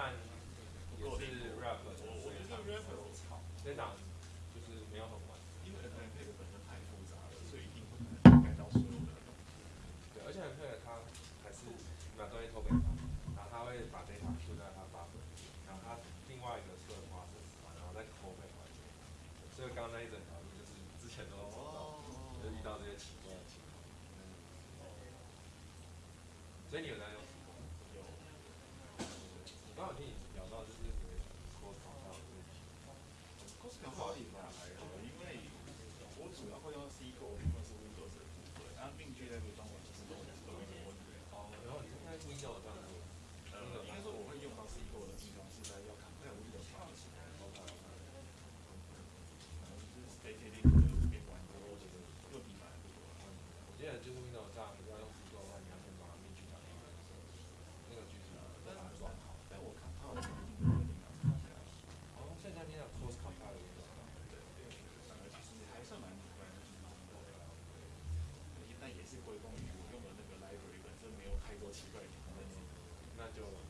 看也是 rap，我觉得 rap 很吵，那档就是没有很完整，因为 NFT 的本身太复杂了，所以一定不能盖到所有的。对，而且 NFT 他还是把东西偷给他，然后他会把这场输在他发挥，然后他另外一个策花是什么，然后再扣分环节。所以刚刚那一整条路就是之前都知到，就遇到这些奇怪的情况。所以你有？挺好的一份，还是因为我主要会用 C 좀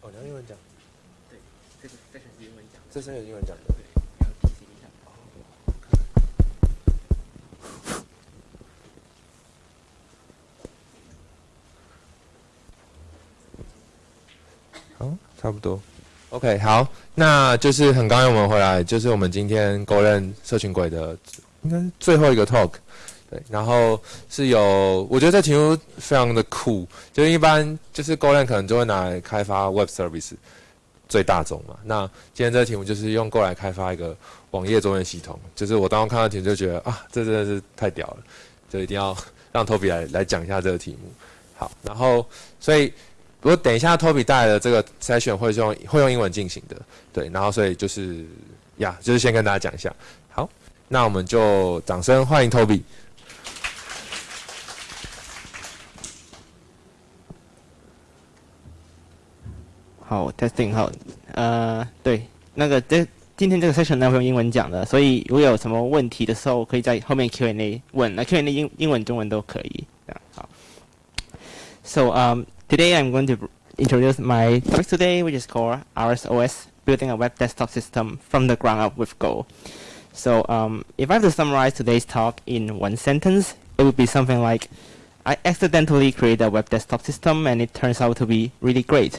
哦，你要英文讲，对，这个 section 是英文讲的，这是有英文讲的。对，你要提醒一下。好，差不多。OK，好，那就是很高兴我们回来，就是我们今天勾认社群鬼的应该是最后一个 talk。对，然后是有，我觉得这题目非常的酷，就是一般就是勾认可能就会拿来开发 Web Service 最大众嘛。那今天这个题目就是用 Go 来开发一个网页中文系统，就是我当时看到题目就觉得啊，这真的是太屌了，就一定要让 Toby 来来讲一下这个题目。好，然后所以。不过等一下，Toby 带来的这个筛选会用会用英文进行的，对，然后所以就是呀，就是先跟大家讲一下。好，那我们就掌声欢迎 Toby。好，testing 好，呃，对，那个这今天这个 session 呢会用英文讲的，所以如果有什么问题的时候，可以在后面 Q&A 问，那 Q&A 英英文、中文都可以。好。So um, today I'm going to introduce my topic today, which is called ArozOS, building a web desktop system from the ground up with Go. So um, if I have to summarize today's talk in one sentence, it would be something like, I accidentally created a web desktop system and it turns out to be really great.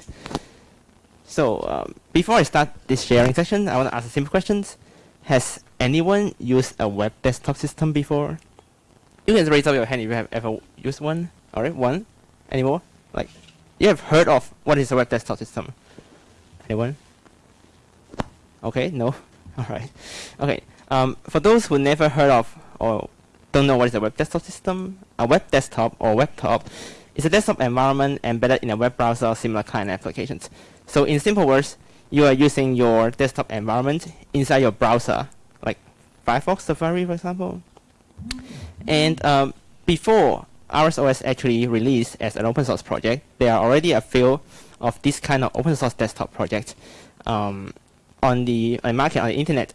So um, before I start this sharing session, I want to ask a simple question. Has anyone used a web desktop system before? You can raise up your hand if you have ever used one. Alright, one. Any more? Like, you have heard of what is a web desktop system? Anyone? Okay, no? Alright. Okay, um, for those who never heard of or don't know what is a web desktop system, a web desktop or web top is a desktop environment embedded in a web browser or similar kind of applications. So in simple words, you are using your desktop environment inside your browser, like Firefox, Safari, for example. And um, before ArozOS actually released as an open source project, there are already a few of this kind of open source desktop projects um, on the on market on the internet.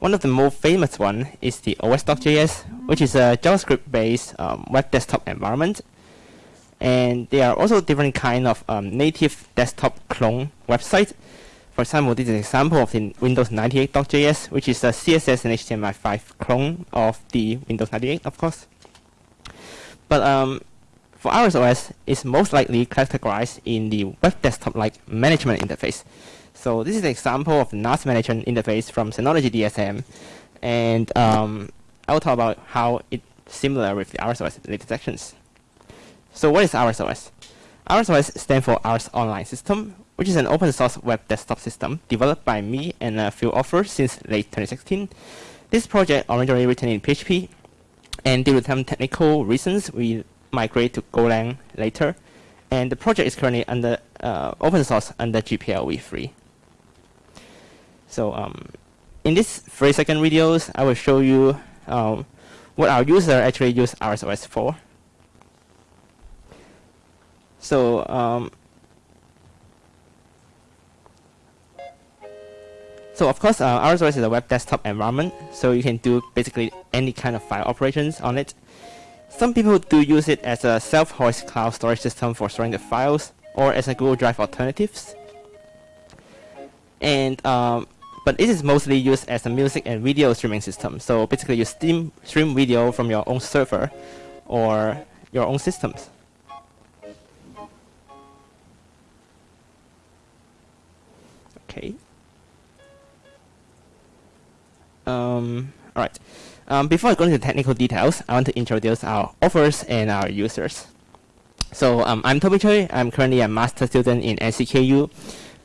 One of the most famous one is the OS.js, which is a JavaScript-based um, web desktop environment. And there are also different kind of um, native desktop clone websites. For example, this is an example of the Windows 98.js, which is a CSS and HTML5 clone of the Windows 98, of course. But um, for ArozOS, it's most likely categorized in the web desktop-like management interface. So this is an example of the NAS management interface from Synology DSM. And um, I'll talk about how it's similar with the ArozOS later sections. So what is ArozOS? ArozOS stands for ArOZ Online System, which is an open source web desktop system developed by me and a few authors since late 2016. This project originally written in PHP and due to some technical reasons, we migrate to Golang later. And the project is currently under uh, open source under GPL v3. So um, in these three second videos, I will show you um, what our user actually use ArozOS for. So um, So of course, uh, ArozOS is a web desktop environment, so you can do basically any kind of file operations on it. Some people do use it as a self-host cloud storage system for storing the files, or as a Google Drive alternatives. And um, but it is mostly used as a music and video streaming system. So basically, you stream stream video from your own server or your own systems. Okay. Um, all right. Um, before I go into technical details, I want to introduce our authors and our users. So um, I'm Toby Chui. I'm currently a master student in NCKU.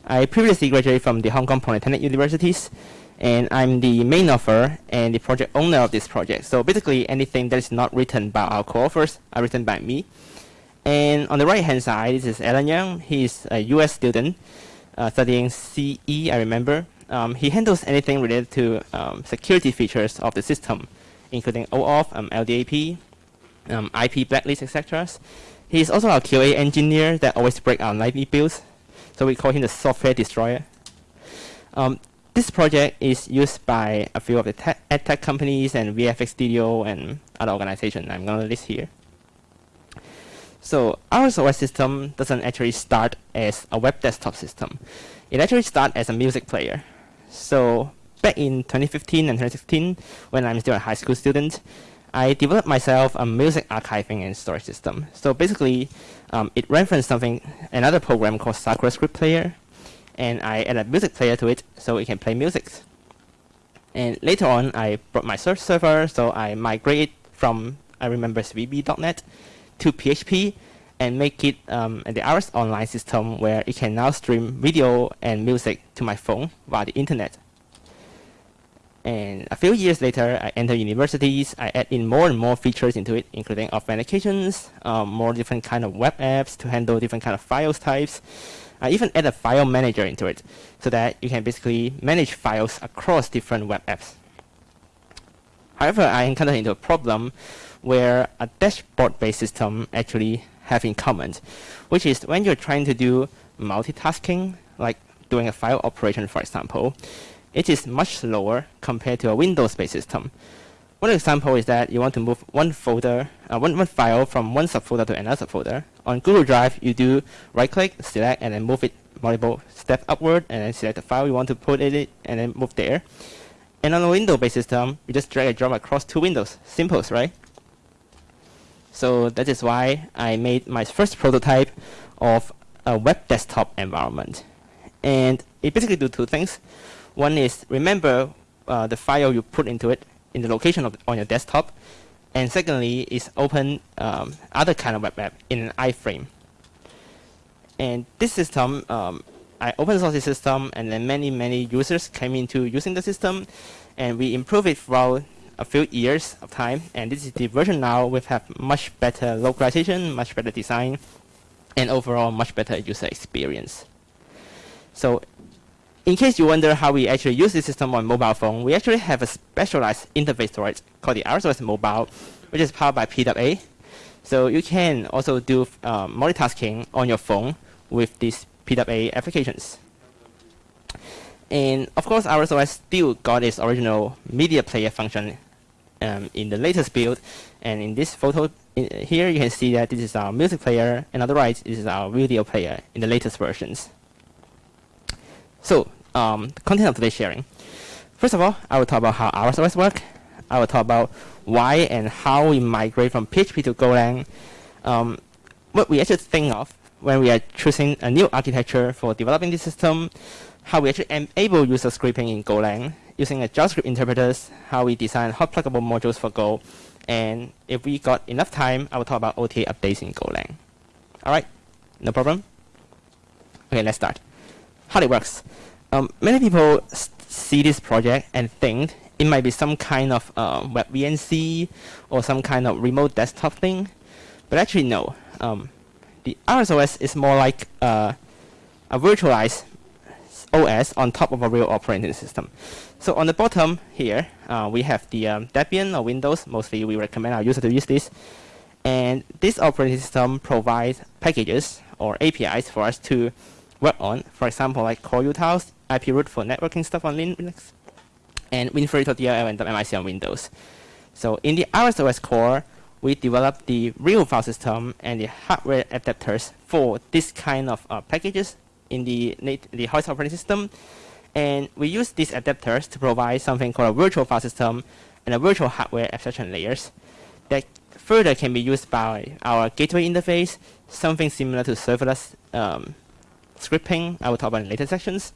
I previously graduated from the Hong Kong Polytechnic Universities, and I'm the main author and the project owner of this project. So basically, anything that is not written by our co-authors are written by me. And on the right-hand side, this is Alan Young. He's a U.S. student uh, studying CE, I remember. Um, he handles anything related to um, security features of the system, including OAuth, um, LDAP, um, IP blacklist, etc. He's also our QA engineer that always breaks our nightly builds, so we call him the software destroyer. Um, this project is used by a few of the tech, tech companies and VFX Studio and other organizations I'm going to list here. So our OS system doesn't actually start as a web desktop system. It actually starts as a music player. So back in 2015 and 2016, when I'm still a high school student, I developed myself a music archiving and storage system. So basically, um, it referenced something, another program called Sakura Script Player, and I added a music player to it so it can play music. And later on, I brought my search server, so I migrated from, I remember, VB.NET to PHP and make it um, the ArOZ Online system where it can now stream video and music to my phone via the internet. And a few years later, I enter universities. I add in more and more features into it, including authentications, um, more different kind of web apps to handle different kind of files types. I even add a file manager into it, so that you can basically manage files across different web apps. However, I encountered into a problem where a dashboard-based system actually have in common, which is when you're trying to do multitasking, like doing a file operation, for example, it is much slower compared to a Windows-based system. One example is that you want to move one folder, uh, one, one file from one subfolder to another folder. On Google Drive, you do right-click, select, and then move it multiple steps upward, and then select the file you want to put in it, and then move there. And on a Windows-based system, you just drag and drop across two windows. Simple, right? So that is why I made my first prototype of a web desktop environment. And it basically do two things. One is remember uh, the file you put into it in the location of on your desktop, and secondly is open um, other kind of web app in an iframe. And this system, um, I open source the system, and then many many users came into using the system, and we improve it throughout a few years of time. And this is the version now. We have much better localization, much better design, and overall much better user experience. So in case you wonder how we actually use this system on mobile phone, we actually have a specialized interface for it called the ArozOS Mobile, which is powered by PWA. So you can also do um, multitasking on your phone with these PWA applications. And of course, ArozOS still got its original media player function um, in the latest build. And in this photo in, here, you can see that this is our music player, and on the right, this is our video player in the latest versions. So um, the content of today's sharing. First of all, I will talk about how ArozOS work. I will talk about why and how we migrate from PHP to Golang. Um, what we actually think of when we are choosing a new architecture for developing the system, how we actually enable user scripting in Golang using a JavaScript interpreters, how we design hot pluggable modules for Go, and if we got enough time, I will talk about OTA updates in Golang. All right, no problem. Okay, let's start. How it works. Um, many people see this project and think it might be some kind of uh, web VNC or some kind of remote desktop thing, but actually no. Um, the ArozOS is more like uh, a virtualized OS on top of a real operating system. So on the bottom here, uh, we have the um, Debian or Windows. Mostly we recommend our user to use this. And this operating system provides packages or APIs for us to work on. For example, like core utils, IP root for networking stuff on Linux, and WinFree.dll and MIC on Windows. So in the ArozOS core, we developed the real file system and the hardware adapters for this kind of uh, packages in the, the host operating system. And we use these adapters to provide something called a virtual file system and a virtual hardware abstraction layers that further can be used by our gateway interface, something similar to serverless um, scripting, I will talk about in later sections,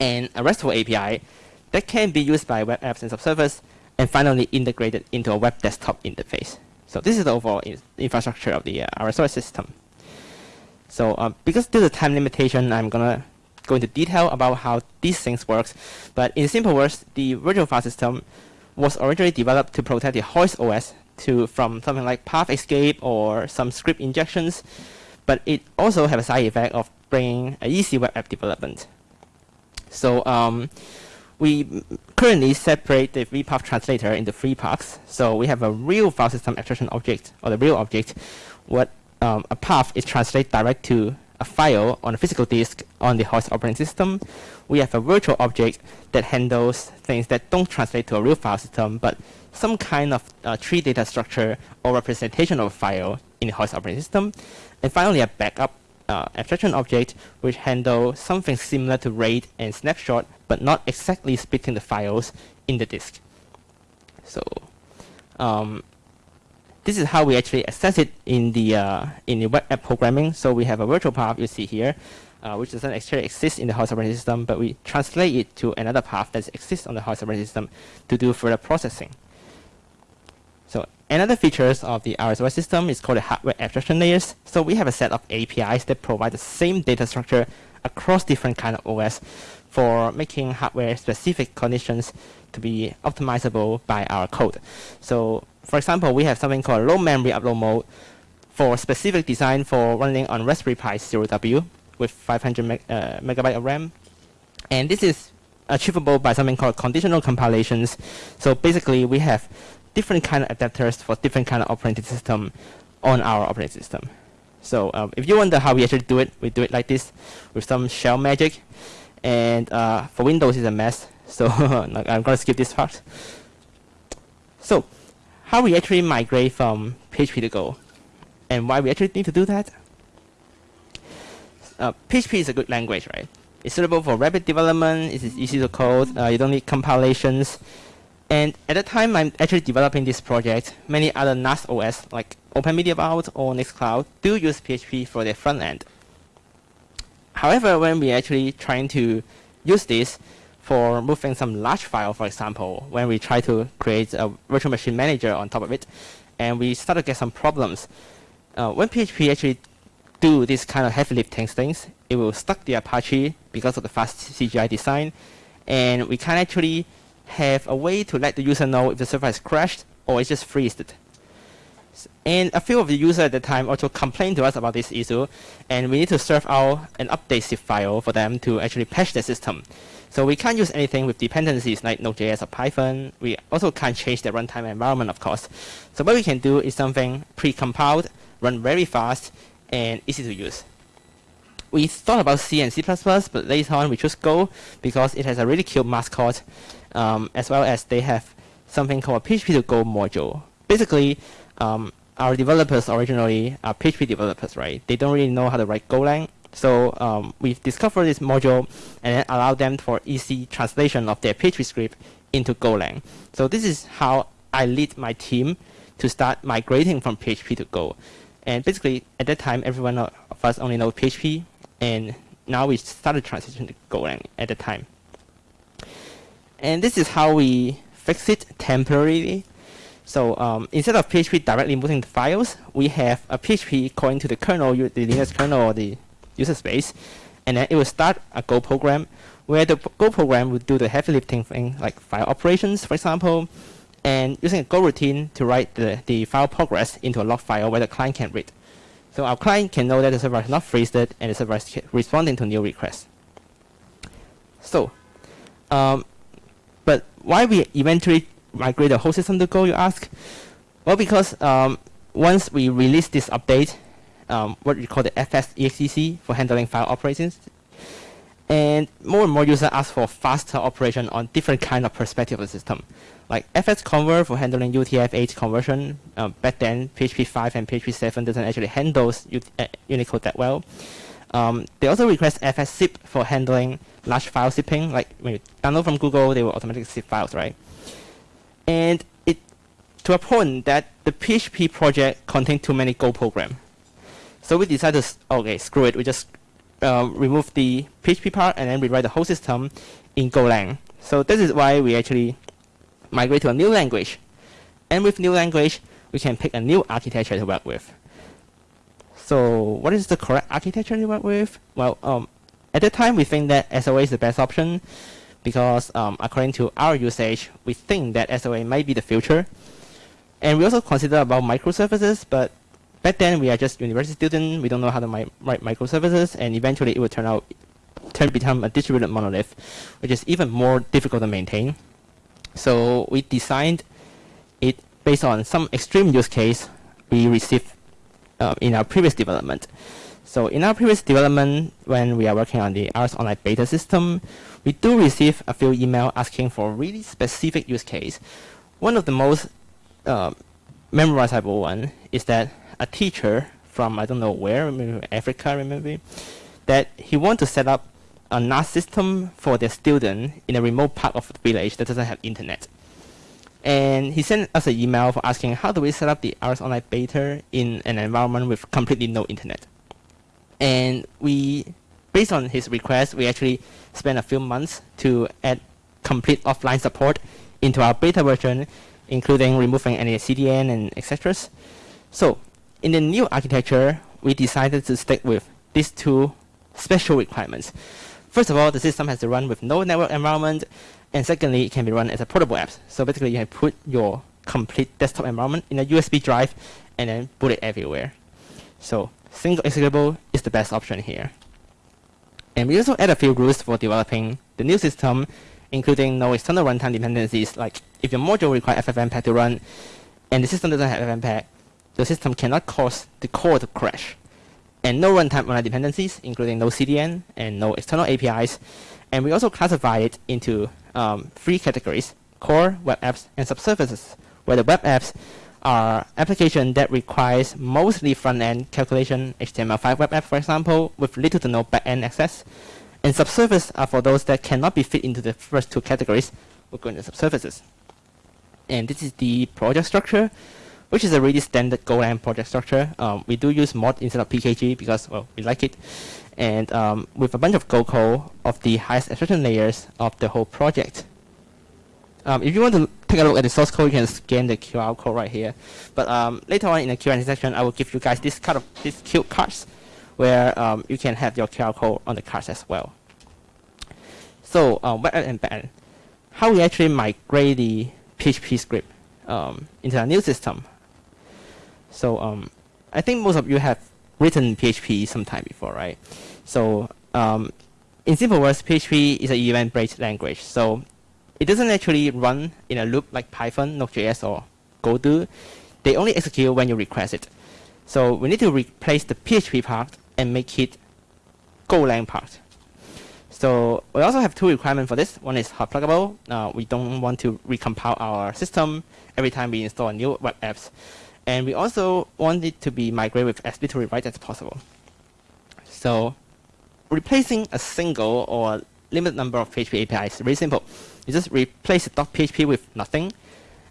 and a RESTful API that can be used by web apps and subservers, and finally integrated into a web desktop interface. So this is the overall infrastructure of the uh, ArozOS system. So uh, because due to time limitation, I'm gonna go into detail about how these things works. But in simple words, the virtual file system was originally developed to protect the host OS to from something like path escape or some script injections. But it also have a side effect of bringing an easy web app development. So um, we currently separate the vpath translator into three parts. So we have a real file system abstraction object, or the real object. What um, a path is translated direct to a file on a physical disk on the host operating system. We have a virtual object that handles things that don't translate to a real file system, but some kind of uh, tree data structure or representation of a file in the host operating system. And finally, a backup uh, abstraction object which handle something similar to RAID and snapshot, but not exactly splitting the files in the disk. So um, this is how we actually access it in the uh, in the web app programming. So we have a virtual path you see here, uh, which doesn't actually exist in the host operating system, but we translate it to another path that exists on the host operating system to do further processing. So another features of the ArozOS system is called the hardware abstraction layers. So we have a set of APIs that provide the same data structure across different kind of OS for making hardware specific conditions to be optimizable by our code. So for example, we have something called low memory upload mode for specific design for running on Raspberry Pi Zero W with 500 meg uh, megabyte of RAM. And this is achievable by something called conditional compilations. So basically, we have different kind of adapters for different kind of operating system on our operating system. So um, if you wonder how we actually do it, we do it like this with some shell magic. And uh, for Windows, it's a mess. So I'm going to skip this part. So how we actually migrate from PHP to Go and why we actually need to do that. Uh, PHP is a good language, right? It's suitable for rapid development. It is easy to code. Uh, you don't need compilations. And at the time I'm actually developing this project, many other NAS OS like OpenMediaVault or Nextcloud do use PHP for their front end. However, when we actually trying to use this for moving some large file, for example, when we try to create a virtual machine manager on top of it, and we start to get some problems. Uh, when PHP actually do this kind of heavy lifting things, it will stuck the Apache because of the fast CGI design, and we can actually have a way to let the user know if the server has crashed or it's just freezed. And a few of the users at the time also complained to us about this issue, and we need to serve out an update zip file for them to actually patch the system. So we can't use anything with dependencies like Node.js or Python. We also can't change the runtime environment, of course. So what we can do is something pre-compiled, run very fast, and easy to use. We thought about C and C++, but later on we chose Go because it has a really cute mascot um, as well as they have something called a PHP to Go module. Basically, um, our developers originally are PHP developers, right? They don't really know how to write Golang. So um, we've discovered this module and then allow them for easy translation of their PHP script into Golang. So this is how I lead my team to start migrating from PHP to Go. And basically, at that time, everyone of us only know PHP, and now we started transitioning to Golang at the time. And this is how we fix it temporarily. So um, instead of PHP directly moving the files, we have a PHP calling to the kernel, the Linux kernel or the user space, and then it will start a Go program where the Go program will do the heavy lifting thing like file operations, for example, and using a Go routine to write the, the file progress into a log file where the client can read. So our client can know that the server is not freezed and the server is responding to new requests. So um, but why we eventually migrate the whole system to Go, you ask? Well, because um, once we release this update, um, what we call the FS for handling file operations, and more and more users ask for faster operation on different kind of perspective of the system. Like fsconvert for handling UTF-8 conversion. Um, back then, PHP 5 and PHP 7 doesn't actually handle uh, Unicode that well. Um, they also request fszip for handling large file zipping. Like when you download from Google, they will automatically zip files, right? And it to a point that the PHP project contained too many Go program. So we decided, to, okay, screw it. We just uh, remove the PHP part and then rewrite the whole system in Golang. So this is why we actually migrate to a new language. And with new language, we can pick a new architecture to work with. So what is the correct architecture to work with? Well, um, at that time, we think that SOA is the best option because um, according to our usage, we think that SOA might be the future. And we also consider about microservices, but back then we are just university students. We don't know how to mi write microservices, and eventually it will turn out turn become a distributed monolith, which is even more difficult to maintain. So we designed it based on some extreme use case we received uh, in our previous development. So in our previous development, when we are working on the ArOZ Online beta system, we do receive a few email asking for really specific use case. One of the most uh, memorizable one is that a teacher from I don't know where, maybe Africa, maybe, that he want to set up a NAS system for their student in a remote part of the village that doesn't have internet. And he sent us an email for asking how do we set up the ArOZ Online beta in an environment with completely no internet. And we, based on his request, we actually spent a few months to add complete offline support into our beta version, including removing any CDN and etc. So in the new architecture, we decided to stick with these two special requirements. First of all, the system has to run with no network environment, and secondly, it can be run as a portable app. So basically, you can put your complete desktop environment in a USB drive and then put it everywhere. So single executable is the best option here. And we also add a few rules for developing the new system, including no external runtime dependencies, like if your module requires FFmpeg to run, and the system doesn't have FFmpeg, the system cannot cause the core to crash. And no runtime online dependencies, including no CDN and no external APIs. And we also classify it into um, three categories, core, web apps, and subservices, where the web apps are applications that requires mostly front-end calculation, HTML5 web app, for example, with little to no back-end access. And subservices are for those that cannot be fit into the first two categories. We'll go into subservices. And this is the project structure, which is a really standard Golang project structure. Um, we do use mod instead of PKG because, well, we like it and um, with a bunch of Go code of the highest abstraction layers of the whole project. Um, if you want to take a look at the source code, you can scan the QR code right here. But um, later on in the Q&A section, I will give you guys this kind of these cute cards, where um, you can have your QR code on the cards as well. So um, web and backend, how we actually migrate the PHP script um, into a new system. So um, I think most of you have written PHP sometime before, right? So um, in simple words, PHP is an event-based language. So it doesn't actually run in a loop like Python, Node.js, or Go do. They only execute when you request it. So we need to replace the PHP part and make it Golang part. So we also have two requirements for this. One is hot pluggable. Uh, we don't want to recompile our system every time we install a new web apps. And we also want it to be migrated with as little rewrite as possible. So replacing a single or limited number of PHP APIs is very simple. You just replace .php with nothing,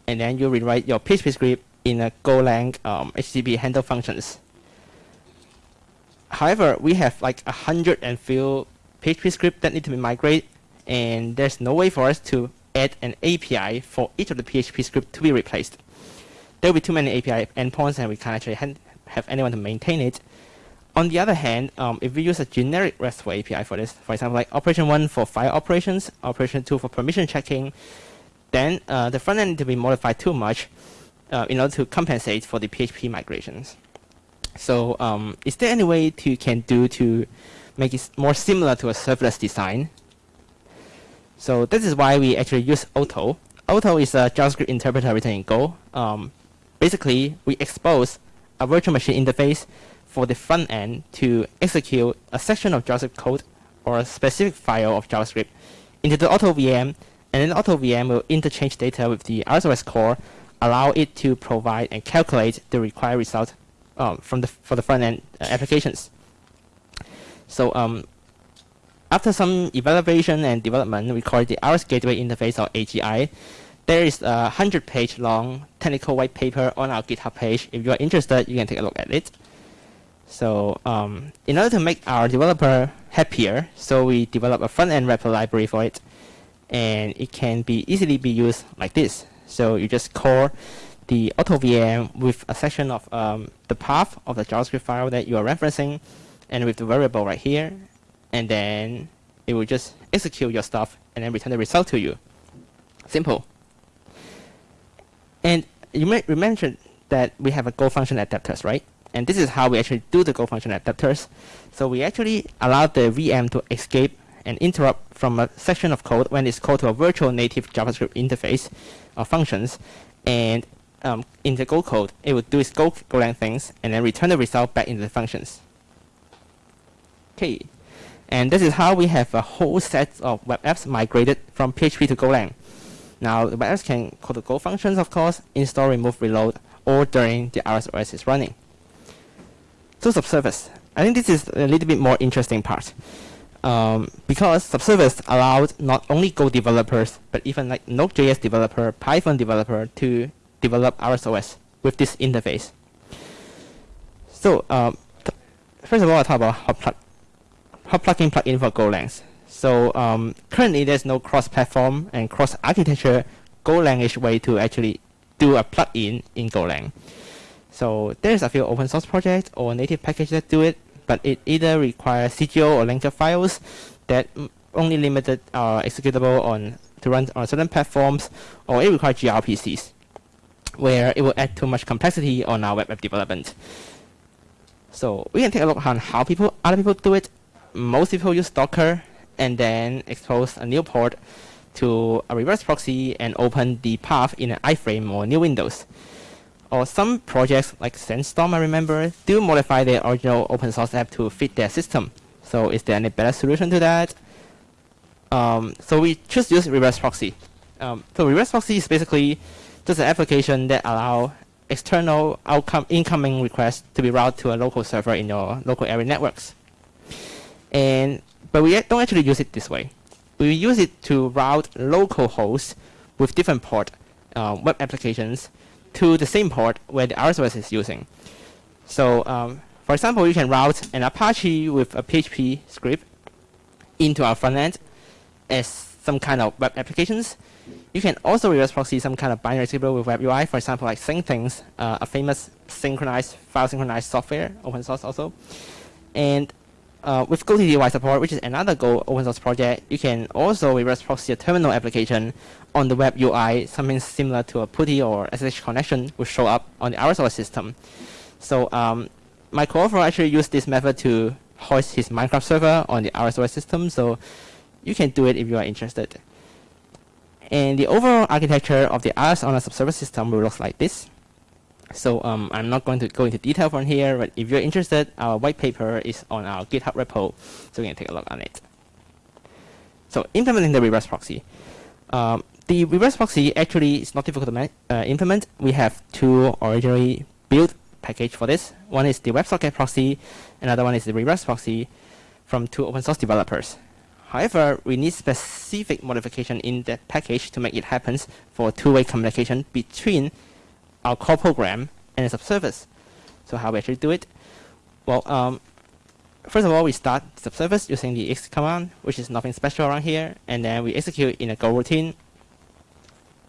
and then you rewrite your PHP script in a Golang um, HTTP handle functions. However, we have like a hundred and few PHP scripts that need to be migrated, and there's no way for us to add an API for each of the PHP script to be replaced there will be too many API endpoints and we can't actually have anyone to maintain it. On the other hand, um, if we use a generic RESTful API for this, for example, like operation 1 for file operations, operation 2 for permission checking, then uh, the front end to be modified too much uh, in order to compensate for the PHP migrations. So um, is there any way to can do to make it more similar to a serverless design? So this is why we actually use Otto. Otto is a JavaScript interpreter written in Go. Um, basically, we expose a virtual machine interface for the front end to execute a section of JavaScript code or a specific file of JavaScript into the Otto VM, and then the Otto VM will interchange data with the ArozOS core, allow it to provide and calculate the required result um, from the for the front end uh, applications. So um, after some evaluation and development, we call it the ArOZ Gateway Interface or AGI. There is a 100 page long technical white paper on our GitHub page. If you are interested, you can take a look at it. So um, in order to make our developer happier, so we develop a front-end wrapper library for it. And it can be easily be used like this. So you just call the AutoVM with a section of um, the path of the JavaScript file that you are referencing, and with the variable right here, and then it will just execute your stuff and then return the result to you. Simple. And you may mention that we have a Go function adapters, right? And this is how we actually do the Go function adapters. So we actually allow the VM to escape and interrupt from a section of code when it's called to a virtual native JavaScript interface or functions. And um, in the Go code, it would do its Go Golang things and then return the result back into the functions. Okay, and this is how we have a whole set of web apps migrated from PHP to Golang. Now, the apps can call the Go functions, of course, install, remove, reload, or during the ArozOS is running. So subservice. I think this is a little bit more interesting part. Um, because subservice allowed not only Go developers, but even like Node.js developer, Python developer to develop ArozOS with this interface. So um, first of all, I'll talk about hot, plug hot plugin plugin for Golang. So um, currently, there's no cross-platform and cross-architecture Golangish way to actually do a plugin in Golang. So there's a few open source projects or native packages that do it, but it either requires CGO or linker files that only limited are executable on to run on certain platforms, or it requires gRPCs, where it will add too much complexity on our web app development. So we can take a look on how people other people do it. Most people use Docker and then expose a new port to a reverse proxy and open the path in an iframe or new windows. Or some projects like Sandstorm, I remember, do modify their original open source app to fit their system. So is there any better solution to that? Um, so we just use reverse proxy. Um, so reverse proxy is basically just an application that allow external outcome incoming requests to be routed to a local server in your local area networks. And but we don't actually use it this way. We use it to route local hosts with different port uh, web applications to the same port where the ArozOS is using. So um, for example, you can route an Apache with a PHP script into our front end as some kind of web applications. You can also reverse proxy some kind of binary table with web UI, for example, like Syncthings, uh, a famous synchronized file synchronized software, open source also. And uh, with GoTTY support, which is another Go open source project, you can also reverse proxy a terminal application on the web UI, something similar to a PuTTY or SSH connection will show up on the ArozOS system. So um, my co-author actually used this method to host his Minecraft server on the ArozOS system, so you can do it if you are interested. And the overall architecture of the RS on a subservice system will look like this. So um, I'm not going to go into detail from here, but if you're interested, our white paper is on our GitHub repo, so you can take a look on it. So implementing the reverse proxy. Um, the reverse proxy actually is not difficult to uh, implement. We have two originally built package for this. One is the WebSocket proxy, another one is the reverse proxy from two open source developers. However, we need specific modification in that package to make it happen for two-way communication between our core program and a subservice. So how we actually do it? Well, um, first of all, we start the subservice using the exit command, which is nothing special around here, and then we execute in a Go routine,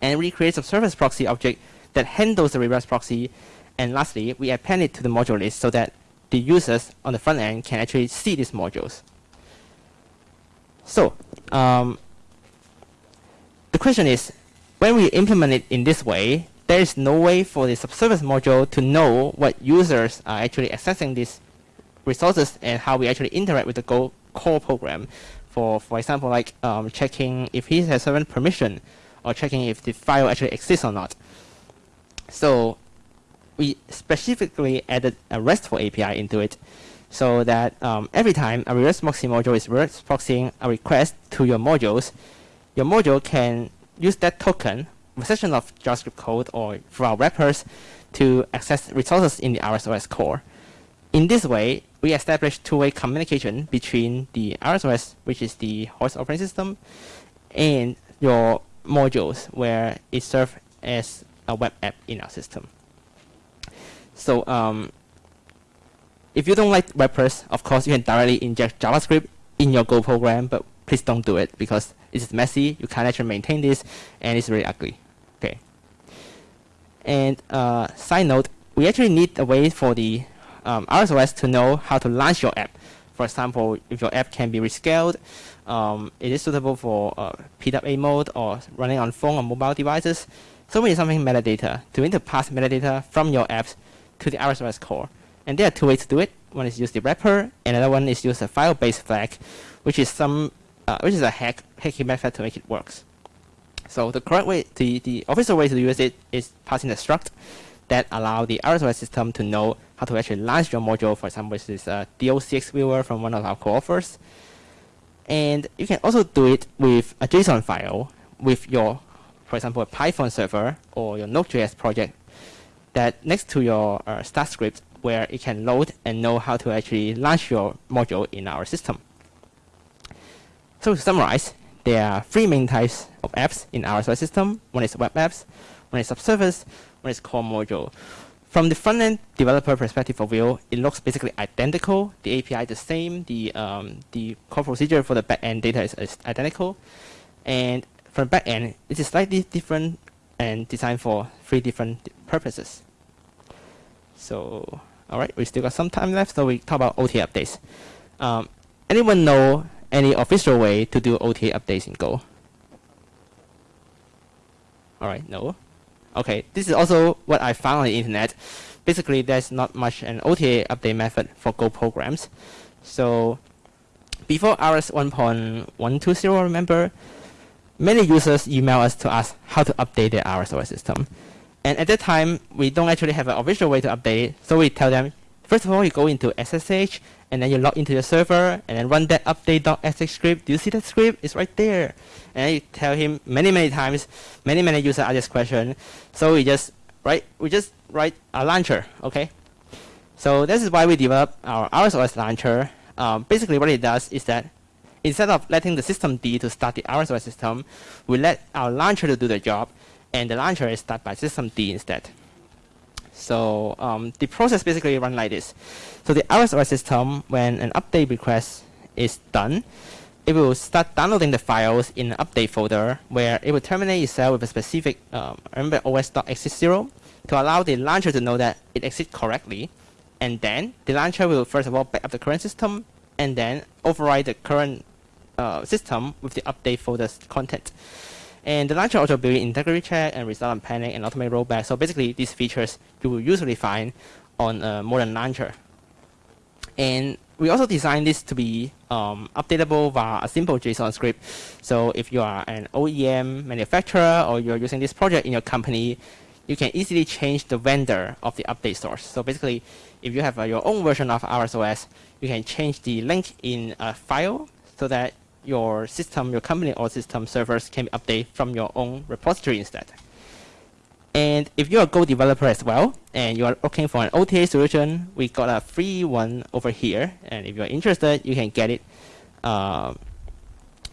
and we create a service proxy object that handles the reverse proxy, and lastly, we append it to the module list so that the users on the front end can actually see these modules. So, um, the question is, when we implement it in this way, there is no way for the subservice module to know what users are actually accessing these resources and how we actually interact with the Go core program. For for example, like um, checking if he has certain permission or checking if the file actually exists or not. So we specifically added a RESTful API into it so that um, every time a reverse proxy module is reverse proxying a request to your modules, your module can use that token section of JavaScript code or through our wrappers to access resources in the ArozOS core. In this way, we establish two-way communication between the ArozOS, which is the host operating system, and your modules, where it serves as a web app in our system. So um, if you don't like wrappers, of course, you can directly inject JavaScript in your Go program, but please don't do it because it's messy. You can't actually maintain this, and it's really ugly. Okay. And uh, side note, we actually need a way for the um, ArozOS to know how to launch your app. For example, if your app can be rescaled, um, it is suitable for uh, PWA mode or running on phone or mobile devices. So we need something metadata to need to pass metadata from your apps to the ArozOS core. And there are two ways to do it. One is use the wrapper, and another one is use a file-based flag, which is some, uh, which is a hack, hacking method to make it works. So the correct way, the, the official way to use it is passing a struct that allow the ArozOS system to know how to actually launch your module. For example, this is a DOCX viewer from one of our co-authors. And you can also do it with a JSON file with your, for example, a Python server or your Node.js project that next to your uh, start script where it can load and know how to actually launch your module in our system. So to summarize, there are three main types of apps in our system. One is web apps, one is subservice, one is core module. From the front-end developer perspective of view, it looks basically identical. The API is the same. The um, the core procedure for the back-end data is, is identical. And from back-end, it is slightly different and designed for three different purposes. So, all right, we still got some time left, so we talk about OTA updates. Um, anyone know any official way to do OTA updates in Go? All right, no. Okay, this is also what I found on the internet. Basically, there's not much an OTA update method for Go programs. So before RS 1.120, remember, many users email us to ask how to update their ArozOS system. And at that time, we don't actually have an official way to update it. So we tell them, first of all, you go into SSH, and then you log into your server, and then run that update.sh script. Do you see that script? It's right there. And you tell him many, many times, many, many users ask this question. So we just write, we just write a launcher, okay? So this is why we developed our ArozOS launcher. Um, basically, what it does is that instead of letting the systemd to start the ArozOS system, we let our launcher to do the job, and the launcher is started by systemd instead. So um, the process basically run like this. So the ArozOS system, when an update request is done, it will start downloading the files in an update folder where it will terminate itself with a specific um, remember os.exist0 to allow the launcher to know that it exists correctly. And then the launcher will first of all back up the current system and then override the current uh, system with the update folder's content. And the launcher also built integrity check and result unpanning and automatic rollback. So basically, these features you will usually find on a modern launcher. And we also designed this to be um, updatable via a simple JSON script. So if you are an OEM manufacturer or you're using this project in your company, you can easily change the vendor of the update source. So basically, if you have uh, your own version of ArozOS, you can change the link in a file so that your system, your company or system servers can be updated from your own repository instead. And if you're a Go developer as well, and you are looking for an OTA solution, we got a free one over here. And if you're interested, you can get it, uh,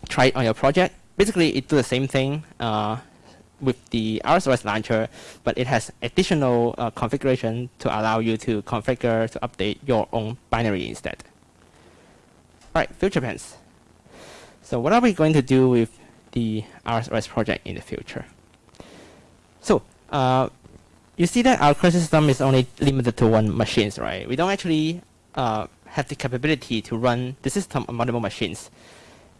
try it on your project. Basically, it does the same thing uh, with the ArozOS launcher, but it has additional uh, configuration to allow you to configure to update your own binary instead. All right, future plans. So what are we going to do with the ArozOS project in the future? So uh, you see that our current system is only limited to one machines, right? We don't actually uh, have the capability to run the system on multiple machines.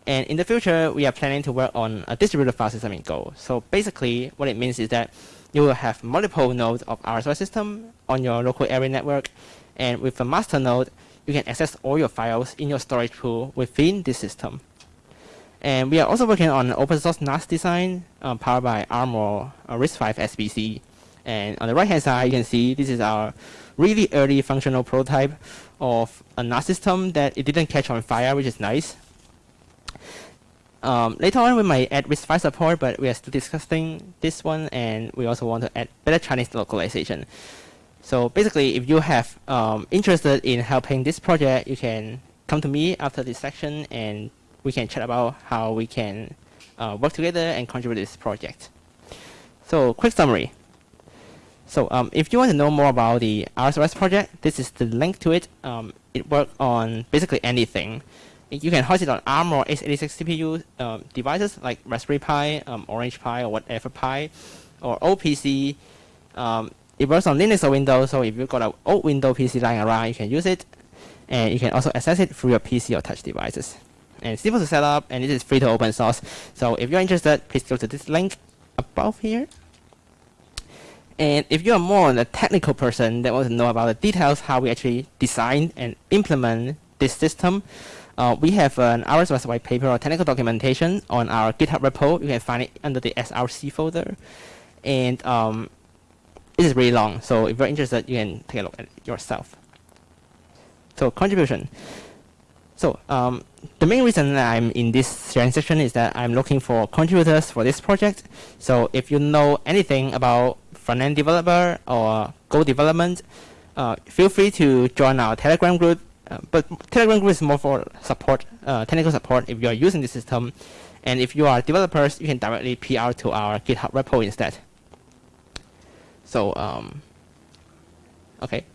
And in the future, we are planning to work on a distributed file system in Go. So basically, what it means is that you will have multiple nodes of ArozOS system on your local area network. And with a master node, you can access all your files in your storage pool within this system. And we are also working on an open source NAS design uh, powered by ARM or uh, RISC-V SBC. And on the right hand side, you can see this is our really early functional prototype of a NAS system that it didn't catch on fire, which is nice. Um, later on, we might add RISC-V support, but we are still discussing this one, and we also want to add better Chinese localization. So basically, if you have um, interested in helping this project, you can come to me after this section and we can chat about how we can uh, work together and contribute to this project. So quick summary. So um, if you want to know more about the ArozOS project, this is the link to it. Um, it works on basically anything. You can host it on ARM or x86 CPU um, devices like Raspberry Pi, um, Orange Pi, or whatever Pi, or old PC. Um, it works on Linux or Windows, so if you've got an old Windows PC lying around, you can use it. And you can also access it through your PC or touch devices and it's simple to set up and it is free to open source. So if you're interested, please go to this link above here. And if you're more a technical person that wants to know about the details, how we actually design and implement this system, uh, we have an ArozOS white paper or technical documentation on our GitHub repo. You can find it under the SRC folder. And um, it is really long, so if you're interested, you can take a look at it yourself. So contribution. So um, the main reason I'm in this sharing section is that I'm looking for contributors for this project. So if you know anything about front-end developer or Go development, uh, feel free to join our Telegram group. Uh, but Telegram group is more for support, uh, technical support if you are using the system. And if you are developers, you can directly PR to our GitHub repo instead. So, um, okay.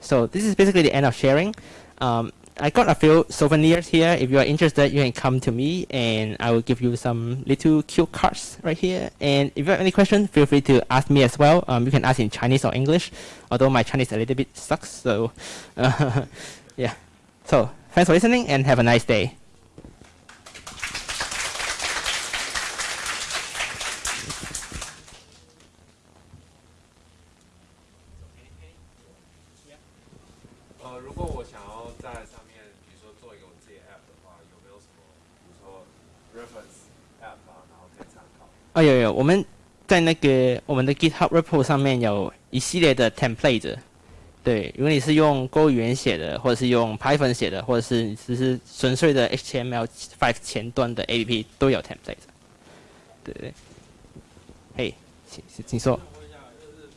So this is basically the end of sharing. Um, I got a few souvenirs here. If you are interested, you can come to me and I will give you some little cute cards right here. And if you have any questions, feel free to ask me as well. Um, you can ask in Chinese or English, although my Chinese a little bit sucks. So, uh, yeah. So thanks for listening and have a nice day. 哦，有有，我们在那个我们的 GitHub repo 上面有一系列的 template。对，如果你是用 Go 语言写的，或者是用 Python 写的，或者是你只是纯粹的 HTML5 前端的 APP 都有 template。对对。嘿，请请说。想问一下，就是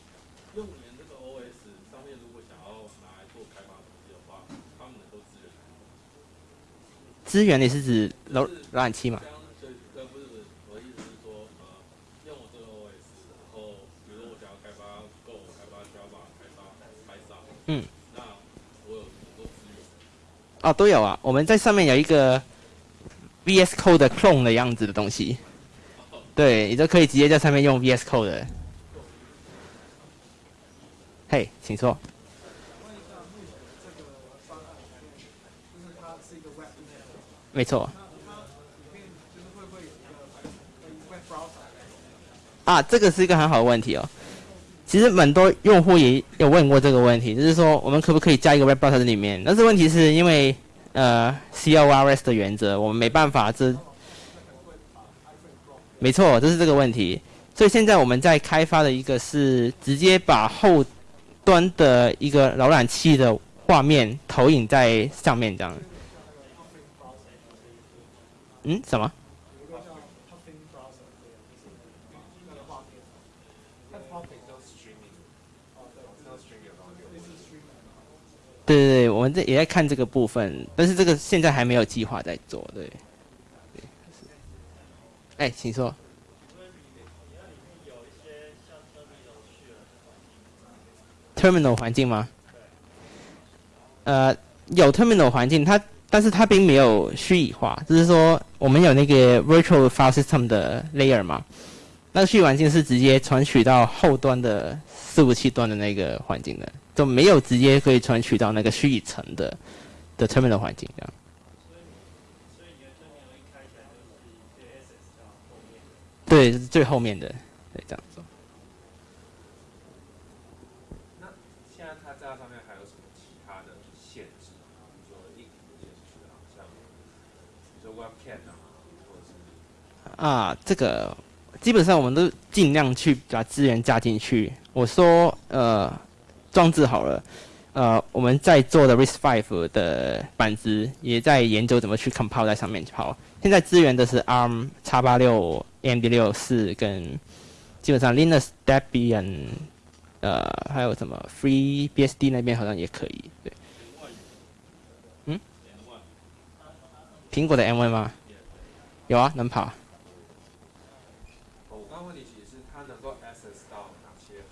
用这个 OS 上面，如果想要拿来做开发东西的话，他们能够支援哪里？资源你是指浏浏览器嘛这？样就呃不是不是，我的意思是说，呃，用我这个 OS，然后比如说我想要开发 Go、开发 Java、开发 Python，嗯，那我有能够支援。哦，都有啊。我们在上面有一个 VS Code 的 clone 的样子的东西。对，你就可以直接在上面用 VS Code 的。嘿，请说。没错。啊，这个是一个很好的问题哦。其实蛮多用户也有问过这个问题，就是说我们可不可以加一个 web browser 在里面？但是问题是因为呃 CORS 的原则，我们没办法这。没错，这是这个问题。所以现在我们在开发的一个是直接把后端的一个浏览器的画面投影在上面，这样。嗯？什么？它 topic 叫 streaming，哦，叫 streaming 的东西。对对，我们这也在看这个部分，但是这个现在还没有计划在做，对。哎，请说。terminal 环境吗？呃，有 terminal 环境，它但是它并没有虚拟化，就是说我们有那个 virtual file system 的 layer 嘛，那个虚拟环境是直接传取到后端的伺服器端的那个环境的，就没有直接可以传取到那个虚拟层的的 terminal 环境这样。对，是最后面的，对，这样子。那现在它在上面还有什么其他的限制吗？比如说硬体的限制啊，像比如说 Webcam 啊，或者是啊，这个基本上我们都尽量去把资源加进去。我说，呃，装置好了，呃，我们在做的 RISC-V 的板子也在研究怎么去 compile 在上面跑。现在资源的是 ARM、x 八六、AMD 六四跟基本上 Linux、Debian，呃，还有什么 FreeBSD 那边好像也可以，对。嗯？苹果的 M1 吗？有啊，能跑。哦，我刚刚问题其实是它能够 access 到哪些 host 的 power device？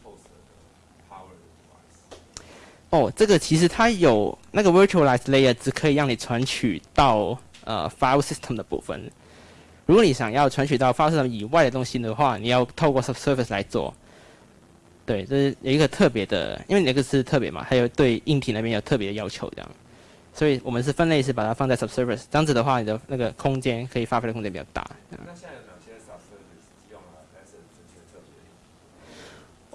哦，这个其实它有那个 virtualized layer，只可以让你传取到呃 file system 的部分。如果你想要传取到 file system 以外的东西的话，你要透过 subsurface 来做。对，这是有一个特别的，因为那个是特别嘛，还有对硬体那边有特别的要求这样。所以我们是分类是把它放在 subsurface，这样子的话，你的那个空间可以发挥的空间比较大哪些 subservice 用来 access 这些特别？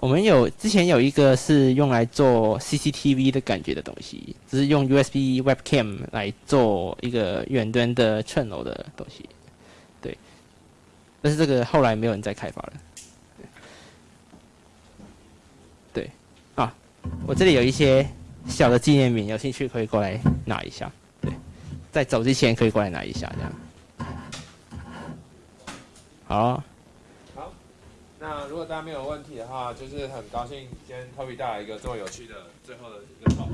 我们有之前有一个是用来做 CCTV 的感觉的东西，只是用 USB webcam 来做一个远端的串楼的东西，对。但是这个后来没有人再开发了。对，啊，我这里有一些小的纪念品，有兴趣可以过来拿一下。对，在走之前可以过来拿一下，这样。好。那如果大家没有问题的话，就是很高兴今天 Toby 带来一个这么有趣的最后的一个 talk。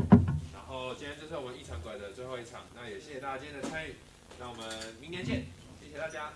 然后今天就是我们一场馆的最后一场，那也谢谢大家今天的参与，那我们明年见，谢谢大家。